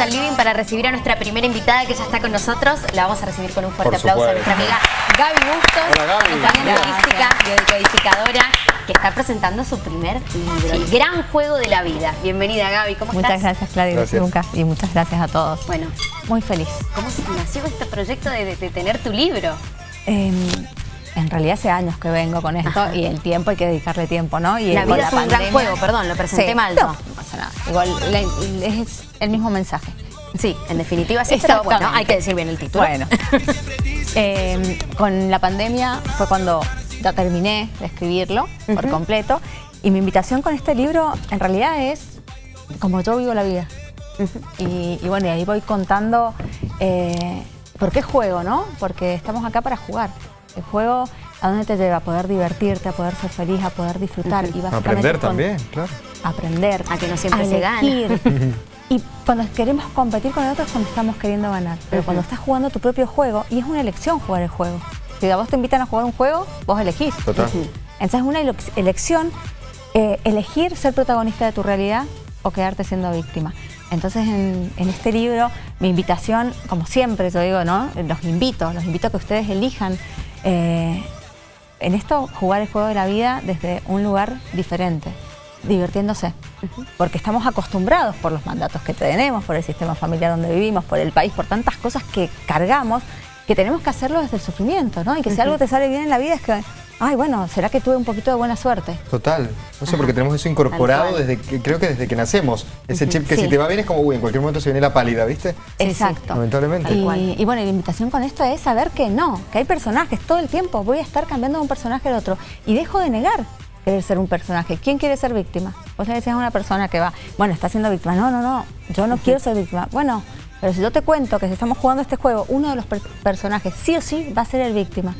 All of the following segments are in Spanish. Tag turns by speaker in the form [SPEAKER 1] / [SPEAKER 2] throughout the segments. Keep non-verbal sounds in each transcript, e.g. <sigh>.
[SPEAKER 1] al living para recibir a nuestra primera invitada que ya está con nosotros. La vamos a recibir con un fuerte
[SPEAKER 2] Por
[SPEAKER 1] aplauso a nuestra amiga Gaby Bustos,
[SPEAKER 2] Hola, Gaby. Hola.
[SPEAKER 1] biodecodificadora, que está presentando su primer libro, El Gran Juego de la Vida. Bienvenida Gaby, ¿cómo
[SPEAKER 3] Muchas
[SPEAKER 1] estás?
[SPEAKER 3] gracias, Claudia
[SPEAKER 2] Gracias.
[SPEAKER 3] Lucas, y muchas gracias a todos.
[SPEAKER 1] Bueno,
[SPEAKER 3] Muy feliz.
[SPEAKER 1] ¿cómo se nació este proyecto de, de- de tener tu libro?
[SPEAKER 3] Eh, en realidad hace años que vengo con esto
[SPEAKER 1] Ajá.
[SPEAKER 3] y el tiempo hay que dedicarle tiempo, ¿no? Y
[SPEAKER 1] La vida es un gran juego, perdón, lo presenté
[SPEAKER 3] Sí,
[SPEAKER 1] mal
[SPEAKER 3] No, no nada. Igual la- es el mismo mensaje.
[SPEAKER 1] Sí, en definitiva sí, pero bueno, hay que decir bien el título.
[SPEAKER 3] Bueno, <laughs> eh, con la pandemia fue cuando ya terminé de escribirlo por completo y mi invitación con este libro en realidad es como yo vivo la vida. Y, y bueno, y ahí voy contando eh, por qué juego, ¿no? Porque estamos acá para jugar. El juego, ¿a dónde te lleva? A poder divertirte, a poder ser feliz, a poder disfrutar. y básicamente
[SPEAKER 2] Aprender
[SPEAKER 3] con-
[SPEAKER 2] también, claro.
[SPEAKER 3] Aprender.
[SPEAKER 1] A que no siempre
[SPEAKER 3] a
[SPEAKER 1] se gana.
[SPEAKER 3] elegir. <laughs> Y cuando queremos competir con el otro es cuando estamos queriendo ganar. Pero cuando estás jugando tu propio juego, y es una elección jugar el juego. Si a vos te invitan a jugar un juego, vos elegís.
[SPEAKER 2] Total.
[SPEAKER 3] Entonces es una ele- elección eh, elegir ser protagonista de tu realidad o quedarte siendo víctima. Entonces en, en este libro mi invitación, como siempre yo digo, ¿no? Los invito, los invito a que ustedes elijan eh, en esto jugar el juego de la vida desde un lugar diferente, divirtiéndose. Porque estamos acostumbrados por los mandatos que tenemos, por el sistema familiar donde vivimos, por el país, por tantas cosas que cargamos, que tenemos que hacerlo desde el sufrimiento, ¿no? Y que si algo te sale bien en la vida es que, ay, bueno, ¿será que tuve un poquito de buena suerte?
[SPEAKER 2] Total. No sé, porque tenemos eso incorporado desde que, creo que desde que nacemos. Ese chip que
[SPEAKER 3] Sí.
[SPEAKER 2] si te va bien es como, uy, en cualquier momento se viene la pálida, ¿viste?
[SPEAKER 1] sí.
[SPEAKER 3] Exacto.
[SPEAKER 2] Lamentablemente.
[SPEAKER 3] Y, y bueno, y la invitación con esto es saber que no, que hay personajes todo el tiempo. Voy a estar cambiando de un personaje al otro. Y dejo de negar ser un personaje. ¿Quién quiere ser víctima? Vos le decías a una persona que va, bueno, está siendo víctima. No, no, no, yo no quiero ser víctima. Bueno, pero si yo te cuento que si estamos jugando este juego, uno de los per- personajes sí o sí va a ser el víctima.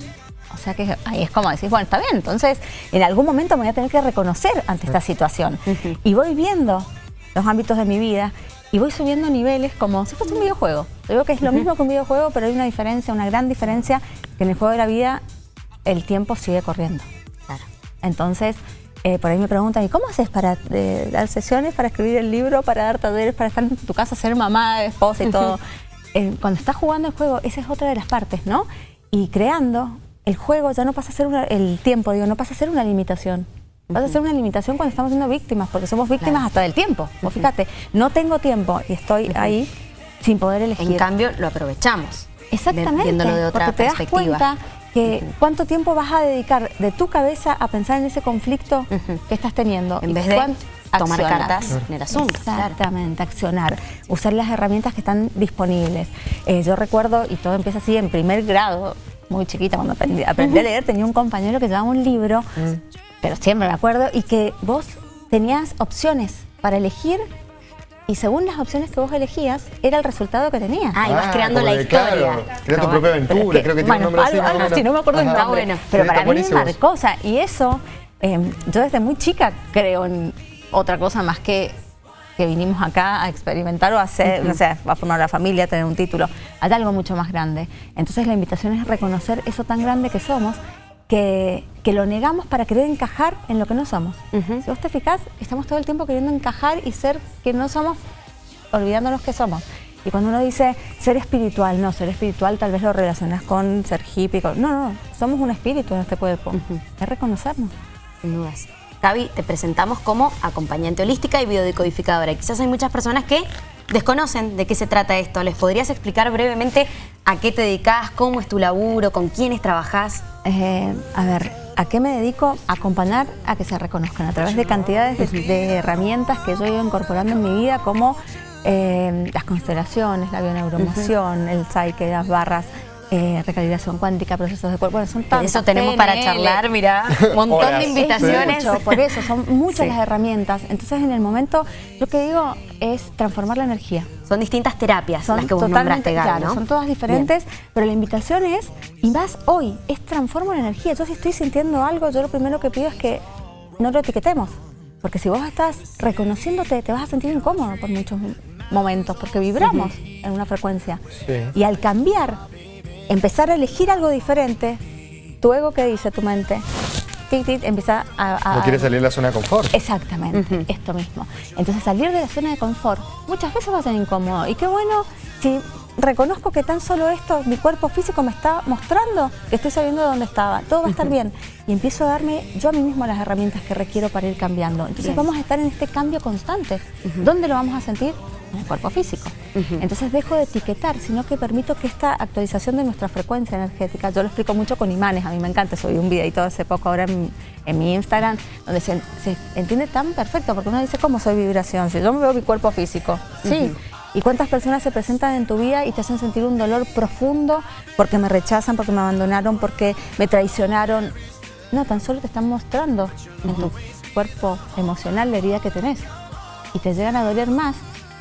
[SPEAKER 3] O sea que ahí es como decís, bueno, está bien, entonces en algún momento me voy a tener que reconocer ante esta situación. Y voy viendo los ámbitos de mi vida y voy subiendo niveles como si fuese un videojuego. Yo digo que es lo mismo que un videojuego, pero hay una diferencia, una gran diferencia, que en el juego de la vida el tiempo sigue corriendo. Entonces, eh, por ahí me preguntan, ¿y cómo haces para eh, dar sesiones, para escribir el libro, para dar talleres, para estar en tu casa, ser mamá, esposa y <laughs> todo? Eh, cuando estás jugando el juego, esa es otra de las partes, ¿no? Y creando, el juego ya no pasa a ser una- el tiempo, digo, no pasa a ser una limitación. Pasa a ser una limitación cuando estamos siendo víctimas, porque somos víctimas
[SPEAKER 1] Claro.
[SPEAKER 3] hasta del tiempo. Vos fíjate, no tengo tiempo y estoy ahí sin poder elegir.
[SPEAKER 1] En cambio, lo aprovechamos.
[SPEAKER 3] Exactamente,
[SPEAKER 1] Viéndolo de otra
[SPEAKER 3] porque te das
[SPEAKER 1] perspectiva.
[SPEAKER 3] cuenta que cuánto tiempo vas a dedicar de tu cabeza a pensar en ese conflicto que estás teniendo.
[SPEAKER 1] En vez de tomar cartas en el asunto. claro.
[SPEAKER 3] Exactamente, accionar, usar las herramientas que están disponibles. Eh, yo recuerdo, y todo empieza así, en primer grado, muy chiquita, cuando aprendí, aprendí a leer, tenía un compañero que llevaba un libro, pero siempre me acuerdo, y que vos tenías opciones para elegir y según las opciones que vos elegías, era el resultado que tenías.
[SPEAKER 1] Ah, y vas creando
[SPEAKER 2] como
[SPEAKER 1] la historia.
[SPEAKER 2] Claro, crea tu
[SPEAKER 1] Está
[SPEAKER 2] propia aventura, creo que tiene
[SPEAKER 3] bueno,
[SPEAKER 2] un nombre así.
[SPEAKER 3] algo-
[SPEAKER 2] o
[SPEAKER 3] algo
[SPEAKER 2] menos.
[SPEAKER 3] así, no me acuerdo el nombre.
[SPEAKER 1] bueno.
[SPEAKER 3] Pero
[SPEAKER 2] Sí,
[SPEAKER 3] para mí me
[SPEAKER 2] buenísimo.
[SPEAKER 3] marcó, o sea, y eso, eh, yo desde muy chica creo en otra cosa más que que vinimos acá a experimentar o a hacer, no sé, a formar la familia, a tener un título, hay algo mucho más grande. Entonces la invitación es reconocer eso tan grande que somos, que, que lo negamos para querer encajar en lo que no somos. Si vos te fijás, estamos todo el tiempo queriendo encajar y ser quien no somos, olvidándonos que somos. Y cuando uno dice ser espiritual, no, ser espiritual tal vez lo relacionas con ser hippie. con- No, no, somos un espíritu en este cuerpo. Es reconocernos.
[SPEAKER 1] Sin dudas. Gaby, te presentamos como acompañante holística y biodecodificadora. Quizás hay muchas personas que desconocen de qué se trata esto. ¿Les podrías explicar brevemente a qué te dedicas, cómo es tu laburo, con quiénes trabajás?
[SPEAKER 3] Eh, a ver, ¿a qué me dedico? A acompañar a que se reconozcan a través de cantidades de, de herramientas que yo he ido incorporando en mi vida, como eh, las constelaciones, la bioneuromoción, el psyche, las barras, eh, recalibración cuántica, procesos de cuerpo. Bueno, son
[SPEAKER 1] De
[SPEAKER 3] tantas.
[SPEAKER 1] eso tenemos para charlar, mira, un montón
[SPEAKER 2] Horas.
[SPEAKER 1] de
[SPEAKER 3] Es
[SPEAKER 1] invitaciones.
[SPEAKER 3] mucho, por eso, son muchas
[SPEAKER 1] Sí.
[SPEAKER 3] las herramientas. Entonces, en el momento, lo que digo es transformar la energía.
[SPEAKER 1] Son distintas terapias
[SPEAKER 3] Son
[SPEAKER 1] las que vos nombraste, Gaby,
[SPEAKER 3] claro,
[SPEAKER 1] ¿no?
[SPEAKER 3] son todas diferentes, pero la invitación es, y más hoy, es transformo la energía. Yo si estoy sintiendo algo, yo lo primero que pido es que no lo etiquetemos. Porque si vos estás reconociéndote, te vas a sentir incómodo por muchos momentos, porque vibramos en una frecuencia.
[SPEAKER 2] Sí.
[SPEAKER 3] Y al cambiar, empezar a elegir algo diferente, tu ego que dice, tu mente, tic, tic, empieza a... a-
[SPEAKER 2] No quiere salir de la zona de confort.
[SPEAKER 3] Exactamente, esto mismo. Entonces salir de la zona de confort muchas veces va a ser incómodo. Y qué bueno si reconozco que tan solo esto, mi cuerpo físico me está mostrando que estoy saliendo de donde estaba. Todo va a estar bien. Y empiezo a darme yo a mí mismo las herramientas que requiero para ir cambiando. Entonces
[SPEAKER 1] Bien.
[SPEAKER 3] vamos a estar en este cambio constante. ¿Dónde lo vamos a sentir? En el cuerpo físico. Entonces dejo de etiquetar, sino que permito que esta actualización de nuestra frecuencia energética, yo lo explico mucho con imanes, a mí me encanta, subí un videito hace poco ahora en, en mi Instagram, donde se, se entiende tan perfecto, porque uno dice, ¿cómo soy vibración? Si yo me veo mi cuerpo físico, sí. ¿Y cuántas personas se presentan en tu vida y te hacen sentir un dolor profundo porque me rechazan, porque me abandonaron, porque me traicionaron? No, tan solo te están mostrando en tu cuerpo emocional la herida que tenés. Y te llegan a doler más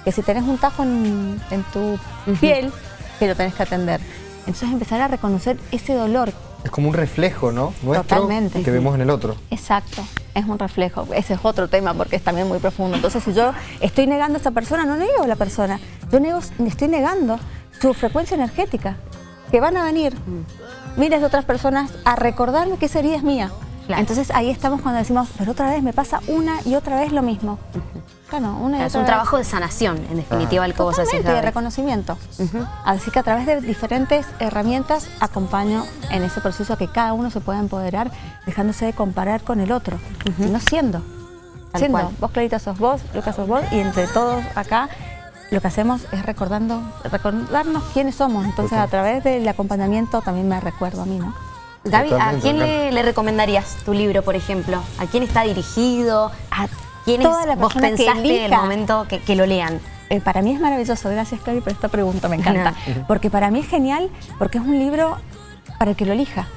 [SPEAKER 3] que si tenés un tajo en, en tu piel que lo tenés que atender. Entonces empezar a reconocer ese dolor.
[SPEAKER 2] Es como un reflejo, ¿no? Nuestro
[SPEAKER 3] Totalmente.
[SPEAKER 2] que vemos en el otro.
[SPEAKER 3] Exacto, es un reflejo. Ese es otro tema porque es también muy profundo. Entonces si yo estoy negando a esa persona, no niego a la persona. Yo nego, estoy negando su frecuencia energética. Que van a venir miles de otras personas a recordarme que esa herida es mía.
[SPEAKER 1] Claro.
[SPEAKER 3] Entonces ahí estamos cuando decimos, pero otra vez me pasa una y otra vez lo mismo. Claro, una y
[SPEAKER 1] Es
[SPEAKER 3] otra
[SPEAKER 1] un
[SPEAKER 3] vez.
[SPEAKER 1] trabajo de sanación, en definitiva, el que vos haces.
[SPEAKER 3] De reconocimiento. Así que a través de diferentes herramientas acompaño en ese proceso a que cada uno se pueda empoderar dejándose de comparar con el otro, sino siendo.
[SPEAKER 1] Tal
[SPEAKER 3] siendo.
[SPEAKER 1] cual.
[SPEAKER 3] Vos, Clarita, sos vos, Lucas, sos vos, y entre todos acá lo que hacemos es recordando, recordarnos quiénes somos. Entonces, a través del acompañamiento también me recuerdo a mí, ¿no?
[SPEAKER 1] Gaby, ¿a quién le recomendarías tu libro, por ejemplo? ¿A quién está dirigido? ¿A quiénes
[SPEAKER 3] toda la
[SPEAKER 1] vos
[SPEAKER 3] persona que
[SPEAKER 1] pensaste en el momento que, que lo lean?
[SPEAKER 3] Eh, para mí es maravilloso, gracias Cari por esta pregunta, me encanta. Porque para mí es genial, porque es un libro para el que lo elija.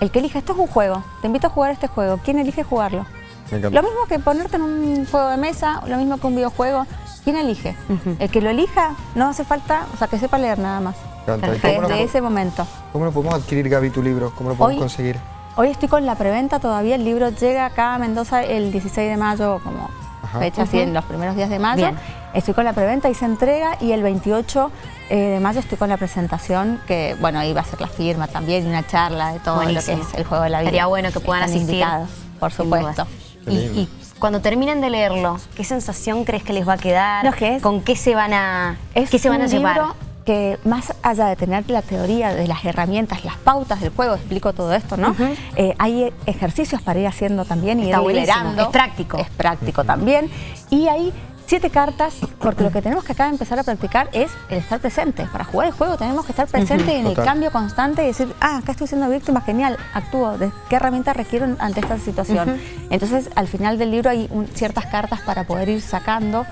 [SPEAKER 3] El que elija, esto es un juego, te invito a jugar este juego, ¿quién elige jugarlo?
[SPEAKER 2] Me encanta.
[SPEAKER 3] Lo mismo que ponerte en un juego de mesa, lo mismo que un videojuego, ¿quién elige? El que lo elija no hace falta, o sea, que sepa leer nada más.
[SPEAKER 2] Me encanta. ¿Y
[SPEAKER 1] Perfecto.
[SPEAKER 2] ¿Cómo, lo,
[SPEAKER 3] Desde ese momento.
[SPEAKER 2] cómo lo podemos adquirir, Gaby, tu libro? ¿Cómo lo podemos
[SPEAKER 3] Hoy-
[SPEAKER 2] conseguir?
[SPEAKER 3] Hoy estoy con la preventa todavía, el libro llega acá a Mendoza el 16 de mayo, como
[SPEAKER 2] Ajá.
[SPEAKER 3] fecha así, en los primeros días de mayo.
[SPEAKER 1] Bien.
[SPEAKER 3] Estoy con la preventa y se entrega y el 28 eh, de mayo estoy con la presentación, que bueno, ahí va a ser la firma también y una charla de todo
[SPEAKER 1] Buenísimo.
[SPEAKER 3] lo que es el juego de la vida.
[SPEAKER 1] Estaría bueno que puedan
[SPEAKER 3] Están
[SPEAKER 1] asistir.
[SPEAKER 3] invitados, por supuesto.
[SPEAKER 1] Y, cuando terminen de leerlo, ¿qué sensación crees que les va a quedar?
[SPEAKER 3] No, es-
[SPEAKER 1] ¿Con qué se van a,
[SPEAKER 3] Es
[SPEAKER 1] qué se van a llevar?
[SPEAKER 3] Que más allá de tener la teoría de las herramientas, las pautas del juego, explico todo esto, ¿no? Eh, hay ejercicios para ir haciendo también y
[SPEAKER 1] Está
[SPEAKER 3] ir
[SPEAKER 1] buenísimo,
[SPEAKER 3] liberando.
[SPEAKER 1] es práctico.
[SPEAKER 3] Es práctico también. Y hay siete cartas, porque lo que tenemos que acá empezar a practicar es el estar presente. Para jugar el juego tenemos que estar presente y en el cambio constante y decir, ah, acá estoy siendo víctima, genial, actúo, ¿de qué herramientas requiero ante esta situación? Entonces, al final del libro hay un- ciertas cartas para poder ir sacando,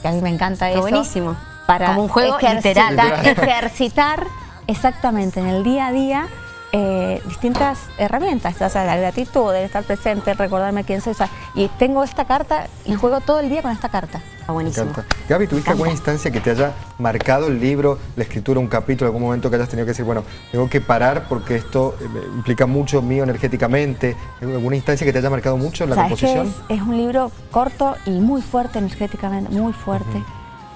[SPEAKER 3] que a mí me encanta
[SPEAKER 1] Está
[SPEAKER 3] eso.
[SPEAKER 1] buenísimo.
[SPEAKER 3] Para
[SPEAKER 1] Como un juego
[SPEAKER 3] ejercitar,
[SPEAKER 1] literal. <laughs>
[SPEAKER 3] ejercitar exactamente en el día a día eh, distintas herramientas, ya sea la gratitud, el estar presente, el recordarme quién soy. o sea, y tengo esta carta y juego todo el día con esta carta.
[SPEAKER 1] Está
[SPEAKER 2] Me
[SPEAKER 1] buenísimo.
[SPEAKER 2] Gaby, ¿tuviste alguna instancia que te haya marcado el libro, la escritura, un capítulo, algún momento que hayas tenido que decir, bueno, tengo que parar porque esto eh, implica mucho mío energéticamente? ¿Alguna instancia que te haya marcado mucho la
[SPEAKER 3] ¿Sabes qué
[SPEAKER 2] composición?
[SPEAKER 3] es? Es un libro corto y muy fuerte energéticamente, muy fuerte.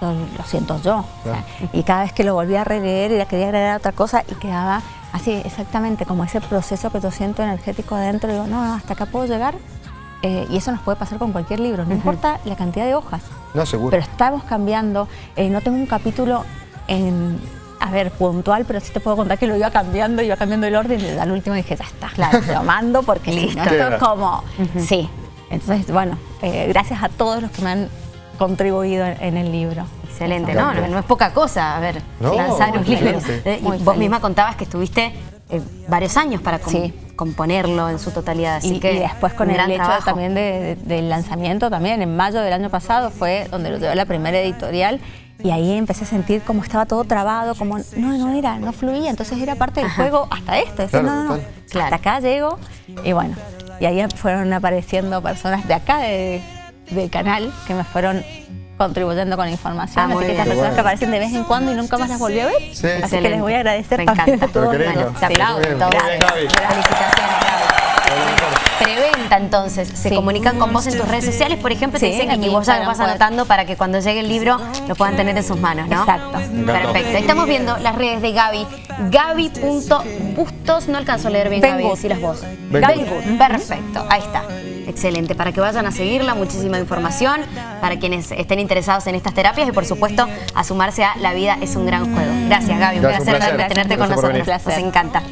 [SPEAKER 3] Lo, lo siento yo. o sea, y cada vez que lo volví a releer y le quería agregar otra cosa y quedaba así, exactamente como ese proceso que yo siento energético adentro. Digo, no, hasta acá puedo llegar. Eh, y eso nos puede pasar con cualquier libro, no importa la cantidad de hojas.
[SPEAKER 2] No, seguro.
[SPEAKER 3] Pero estamos cambiando. eh, no tengo un capítulo en, a ver, puntual, pero sí te puedo contar que lo iba cambiando, iba cambiando el orden y al último dije, ya está, claro, <laughs> lo mando porque esto es como, sí. Entonces, bueno, eh, gracias a todos los que me han contribuido en, en el libro.
[SPEAKER 1] Excelente, no, no, no es poca cosa, a ver,
[SPEAKER 2] No,
[SPEAKER 1] lanzar un libro. Eh, y vos
[SPEAKER 3] feliz.
[SPEAKER 1] misma contabas que estuviste eh, varios años para com-
[SPEAKER 3] Sí.
[SPEAKER 1] componerlo en su totalidad, así
[SPEAKER 3] y,
[SPEAKER 1] que
[SPEAKER 3] y después con el hecho
[SPEAKER 1] trabajo.
[SPEAKER 3] también de- de- del lanzamiento también, en mayo del año pasado fue donde lo llevé la primera editorial y ahí empecé a sentir como estaba todo trabado, como no, no era, no fluía, entonces era parte del juego hasta esto, decir,
[SPEAKER 2] Claro,
[SPEAKER 3] no, no, no.
[SPEAKER 1] Claro.
[SPEAKER 3] hasta acá llego y bueno, y ahí fueron apareciendo personas de acá de- del canal que me fueron contribuyendo con información,
[SPEAKER 1] Ah,
[SPEAKER 3] así que
[SPEAKER 1] bien.
[SPEAKER 3] esas personas
[SPEAKER 2] bueno.
[SPEAKER 3] que aparecen de vez en cuando y nunca más las volví a ver,
[SPEAKER 2] Sí.
[SPEAKER 3] así que
[SPEAKER 1] Excelente.
[SPEAKER 3] les voy a agradecer
[SPEAKER 1] Me encanta.
[SPEAKER 3] a todos.
[SPEAKER 2] Pero qué lindo.
[SPEAKER 1] Bueno, te aplaudo,
[SPEAKER 2] bien, bien, Gaby.
[SPEAKER 1] Felicitaciones, Gaby. preventa entonces. Se
[SPEAKER 3] Sí.
[SPEAKER 1] comunican con vos en tus redes sociales, por ejemplo, te dicen
[SPEAKER 3] en
[SPEAKER 1] y vos ya lo vas anotando para que cuando llegue el libro lo puedan tener en sus manos, ¿no?
[SPEAKER 3] Exacto.
[SPEAKER 1] Perfecto. Estamos viendo las redes de Gaby. Gaby.bustos, no alcanzo a leer bien Gaby,
[SPEAKER 3] Good.
[SPEAKER 1] decilas vos.
[SPEAKER 2] Good,
[SPEAKER 1] perfecto. Ahí está. Excelente. Para que vayan a seguirla, muchísima información para quienes estén interesados en estas terapias y por supuesto a sumarse a La vida es un gran juego. Gracias Gaby, un
[SPEAKER 2] Gracias, un
[SPEAKER 1] placer, tenerte con
[SPEAKER 2] Gracias
[SPEAKER 1] nosotros. Nos encanta.